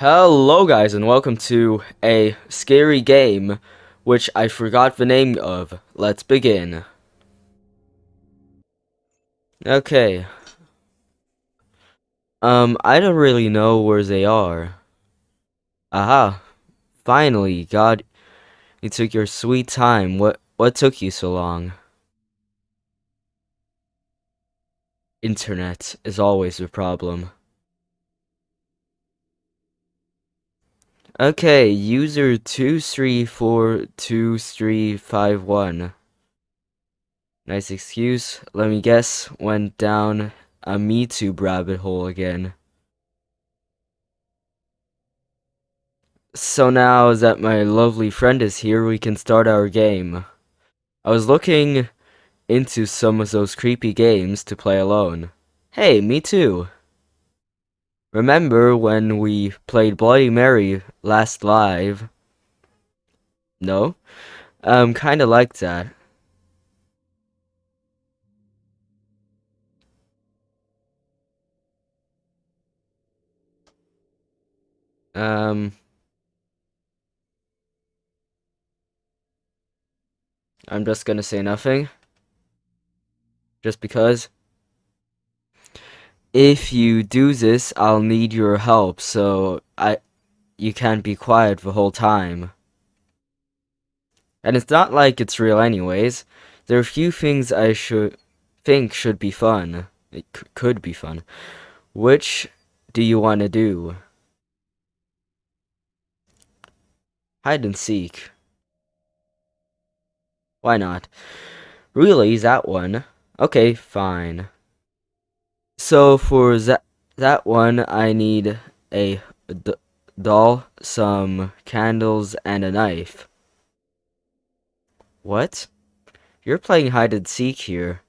Hello guys and welcome to a scary game which I forgot the name of. Let's begin. Okay. Um, I don't really know where they are. Aha. Finally, God, you took your sweet time. What what took you so long? Internet is always the problem. Okay, user 2342351. Nice excuse. Let me guess, went down a MeTube rabbit hole again. So now that my lovely friend is here, we can start our game. I was looking into some of those creepy games to play alone. Hey, me too. Remember when we played Bloody Mary last live? No? Um, kinda like that. Um... I'm just gonna say nothing. Just because. If you do this, I'll need your help, so I you can't be quiet the whole time. And it's not like it's real anyways. There are a few things I should think should be fun. It could be fun. Which do you want to do? Hide and seek. Why not? Really, that one? Okay, fine. So for that that one, I need a doll, some candles, and a knife. What? You're playing hide and seek here.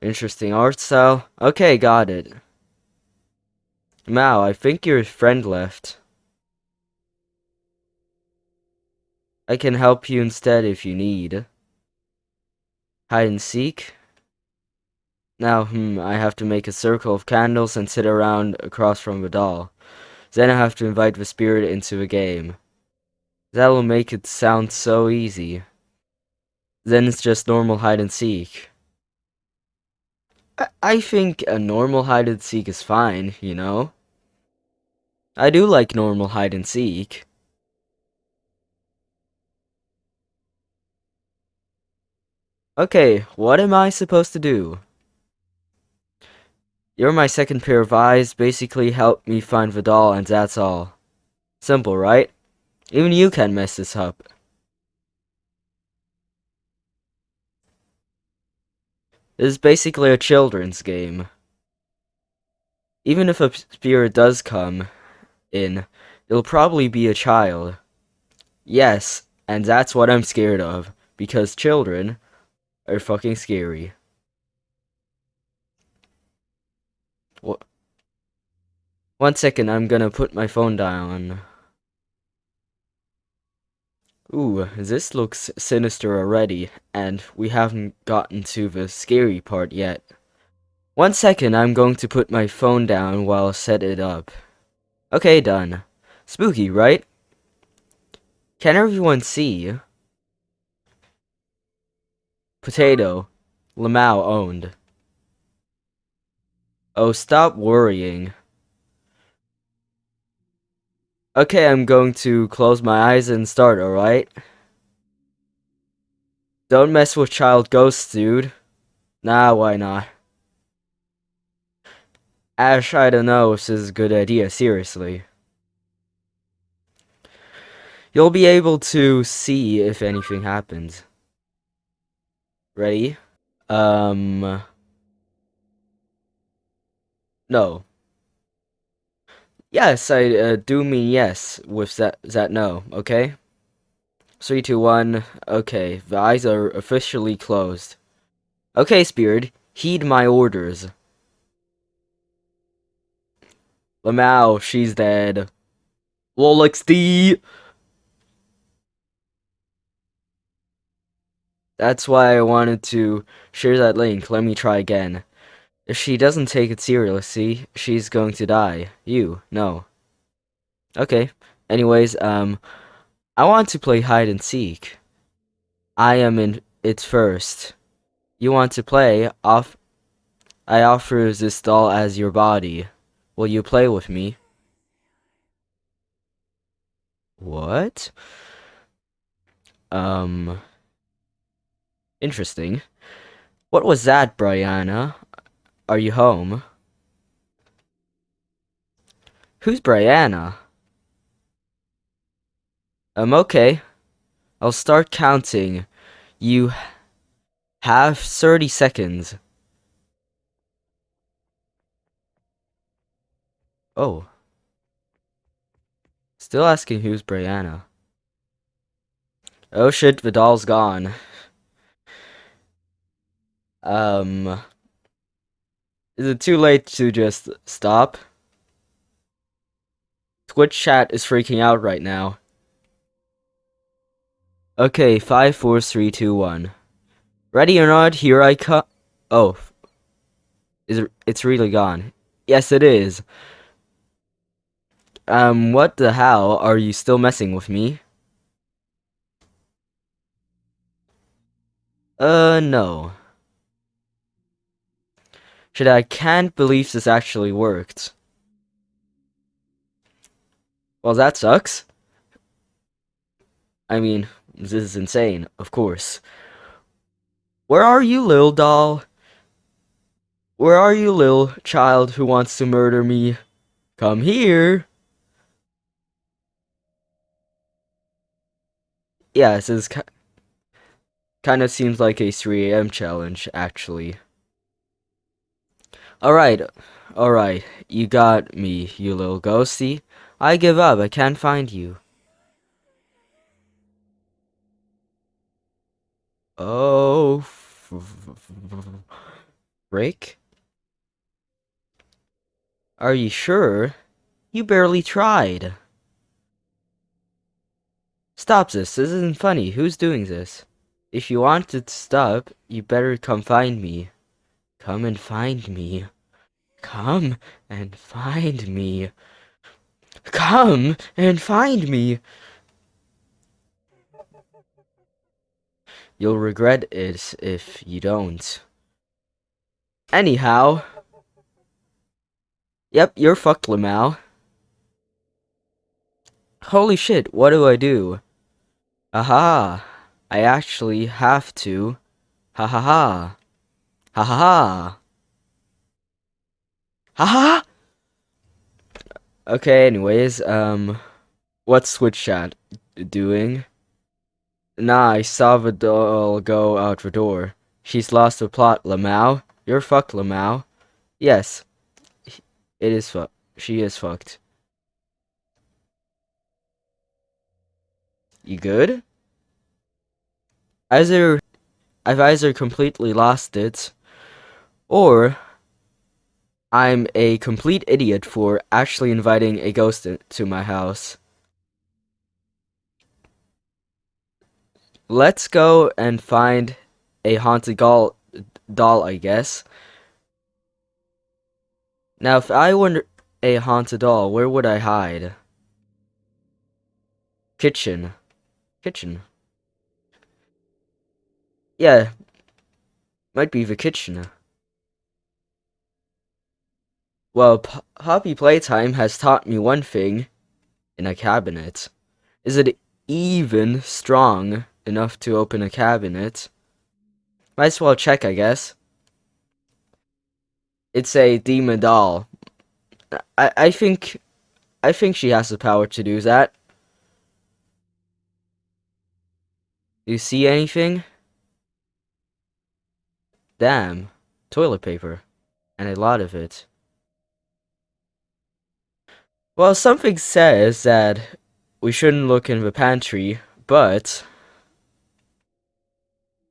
Interesting art style. Okay, got it. Mao, I think your friend left. I can help you instead if you need. Hide and seek? Now, hmm, I have to make a circle of candles and sit around across from the doll. Then I have to invite the spirit into the game. That'll make it sound so easy. Then it's just normal hide and seek. I, I think a normal hide and seek is fine, you know? I do like normal hide and seek. Okay, what am I supposed to do? You're my second pair of eyes, basically help me find Vidal and that's all. Simple, right? Even you can mess this up. This is basically a children's game. Even if a spirit does come in, it'll probably be a child. Yes, and that's what I'm scared of, because children are fucking scary. What? One second, I'm gonna put my phone down. Ooh, this looks sinister already, and we haven't gotten to the scary part yet. One second, I'm going to put my phone down while I set it up. Okay, done. Spooky, right? Can everyone see? Potato. Lamau owned. Oh, stop worrying. Okay, I'm going to close my eyes and start, alright? Don't mess with child ghosts, dude. Nah, why not? Ash, I don't know if this is a good idea, seriously. You'll be able to see if anything happens. Ready? Um... No. Yes, I uh, do mean yes with that, that no, okay? Three, two, one. Okay, the eyes are officially closed. Okay, Spirit, heed my orders. Lamau, she's dead. LOL XD! That's why I wanted to share that link. Let me try again. If she doesn't take it seriously, she's going to die. You, no. Okay. Anyways, um, I want to play hide and seek. I am in it first. You want to play? Off. I offer this doll as your body. Will you play with me? What? Um. Interesting. What was that, Brianna? Are you home? Who's Brianna? I'm okay. I'll start counting. You have 30 seconds. Oh. Still asking who's Brianna. Oh shit, Vidal's gone. Um... Is it too late to just stop? Twitch chat is freaking out right now. Okay, five, four, three, two, one. Ready or not, here I come. Oh. Is it, it's really gone. Yes, it is. Um, what the hell? Are you still messing with me? Uh, no. Shit, I can't believe this actually worked. Well, that sucks. I mean, this is insane, of course. Where are you, little doll? Where are you, little child who wants to murder me? Come here. Yeah, this is kind of seems like a 3 a.m. challenge, actually. Alright, alright, you got me, you little ghosty. I give up, I can't find you. Oh, break? Are you sure? You barely tried. Stop this, this isn't funny, who's doing this? If you want to stop, you better come find me. Come and find me. Come and find me. Come and find me. You'll regret it if you don't. Anyhow. Yep, you're fucked, Lamau. Holy shit, what do I do? Aha! I actually have to. Ha ha ha. Ha ha ha. Ha ha! Okay, anyways, um, what's Twitch Chat doing? Nah, I saw go out the door. She's lost the plot, Lamau. You're fucked, Lamau. Yes. It is fucked. She is fucked. You good? Either I've either completely lost it, or I'm a complete idiot for actually inviting a ghost to my house. Let's go and find a haunted doll, doll, I guess. Now, if I were a haunted doll, where would I hide? Kitchen. Kitchen. Yeah. Might be the kitchen. Well, Poppy Playtime has taught me one thing. In a cabinet. Is it even strong enough to open a cabinet. Might as well check, I guess. It's a demon doll. I, I think... I think she has the power to do that. You see anything? Damn. Toilet paper. And a lot of it. Well, something says that we shouldn't look in the pantry, but...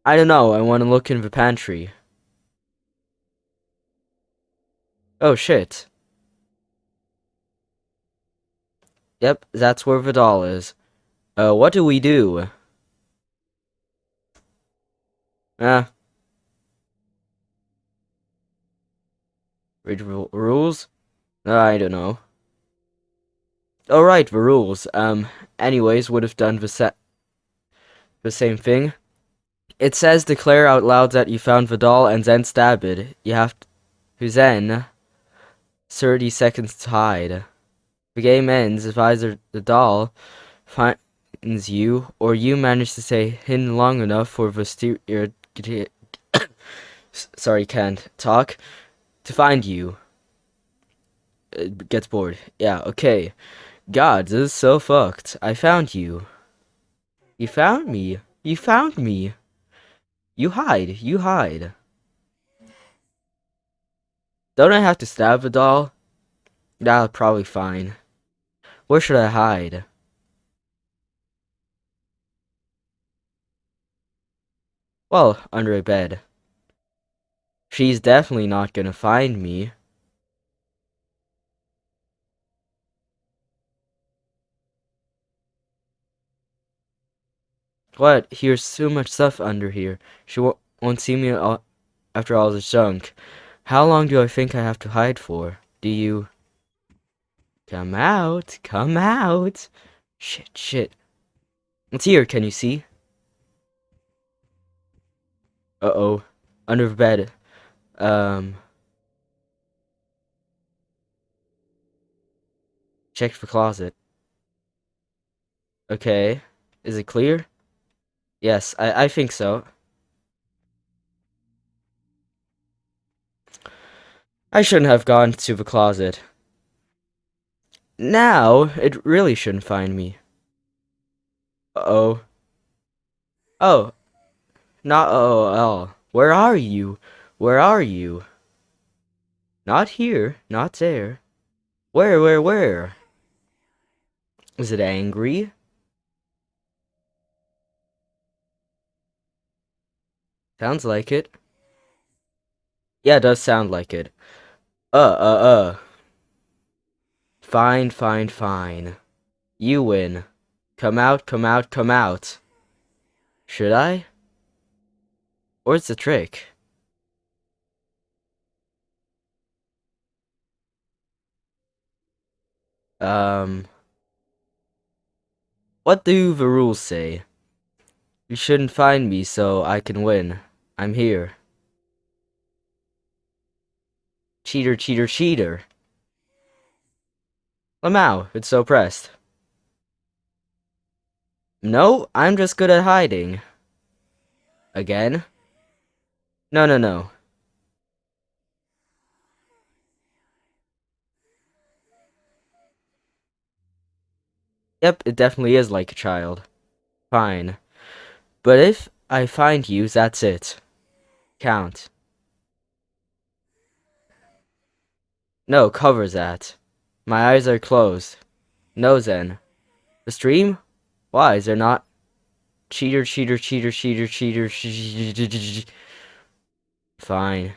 I don't know, I want to look in the pantry. Oh shit. Yep, that's where Vidal is. Uh, what do we do? Ah. Read ru- rules? I don't know. Alright, the rules. Um, anyways, would have done the, the same thing. It says declare out loud that you found the doll and then stab it. You have to then 30 seconds to hide. The game ends if either the doll finds you or you manage to stay hidden long enough for the ster- sorry, can't talk to find you. It gets bored. Yeah, okay. God, this is so fucked. I found you. You found me. You found me. You hide. You hide. Don't I have to stab a doll? That'll probably fine. Where should I hide? Well, under a bed. She's definitely not gonna find me. What? Here's so much stuff under here. She won't, won't see me all, after all this junk. How long do I think I have to hide for? Do you... Come out! Come out! Shit, shit. It's here, can you see? Uh-oh. Under the bed. Um... Check the closet. Okay. Is it clear? Yes, I, I think so. I shouldn't have gone to the closet. Now, it really shouldn't find me. Uh-oh. Oh. Not at. Where are you? Where are you? Not here. Not there. Where, where, where? Is it angry? Sounds like it. Yeah, it does sound like it. Uh, uh, uh. Fine, fine, fine. You win. Come out, come out, come out. Should I? Or it's a trick? Um... What do the rules say? You shouldn't find me so I can win. I'm here. Cheater, cheater, cheater. Lamau, it's so pressed. No, I'm just good at hiding. Again? No, no, no. Yep, it definitely is like a child. Fine. But if I find you, that's it. Count. No, cover that. My eyes are closed. No, then. The stream? Why, is there not? Cheater, cheater, cheater, cheater, cheater, Fine.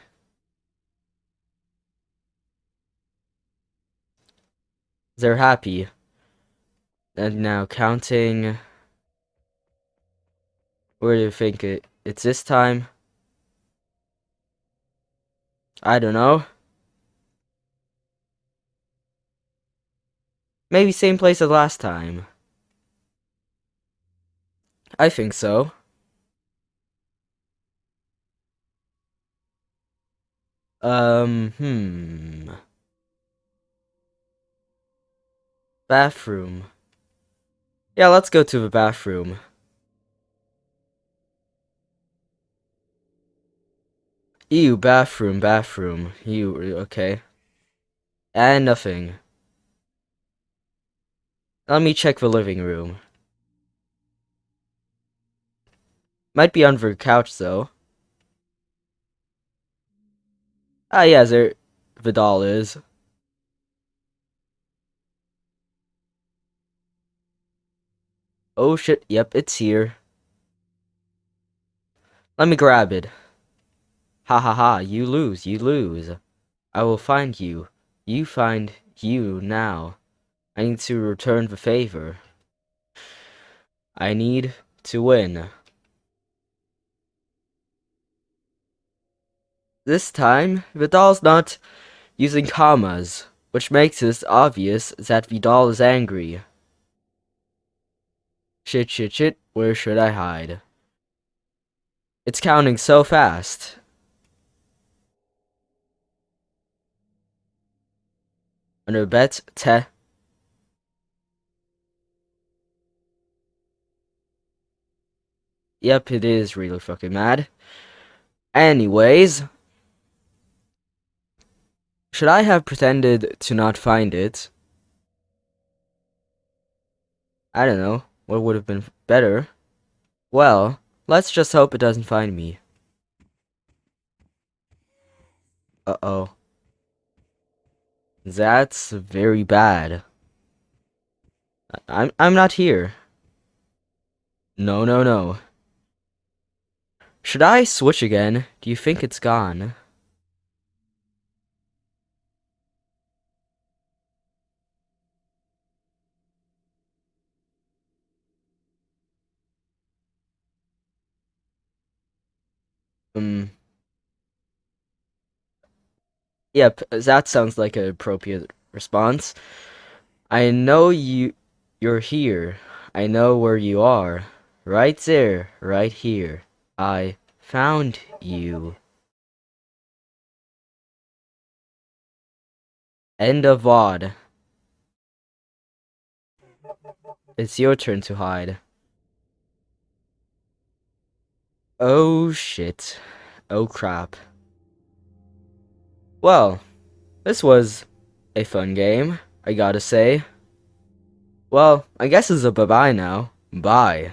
They're happy. And now counting... Where do you think it, it's this time? I don't know. Maybe same place as last time. I think so. Um, hmm. Bathroom. Yeah, let's go to the bathroom. Ew, bathroom, bathroom. You, okay. And nothing. Let me check the living room. Might be under the couch, though. Ah, yeah, there the doll is. Oh shit, yep, it's here. Let me grab it. Ha ha ha, you lose, you lose. I will find you. You find you now. I need to return the favor. I need to win. This time, Vidal's not using commas, which makes it obvious that Vidal is angry. Shit, shit, shit, where should I hide? It's counting so fast. Under bet, te. Yep, it is really fucking mad. Anyways. Should I have pretended to not find it? I don't know. What would have been better? Well, let's just hope it doesn't find me. Uh-oh. That's very bad. I'm I'm not here. No, no, no. Should I switch again? Do you think it's gone? Um. Yep, that sounds like an appropriate response. I know you you're here. I know where you are. Right there, right here. I found you. End of VOD. It's your turn to hide. Oh shit. Oh crap. Well, this was a fun game, I gotta say. Well, I guess it's a bye-bye now. Bye.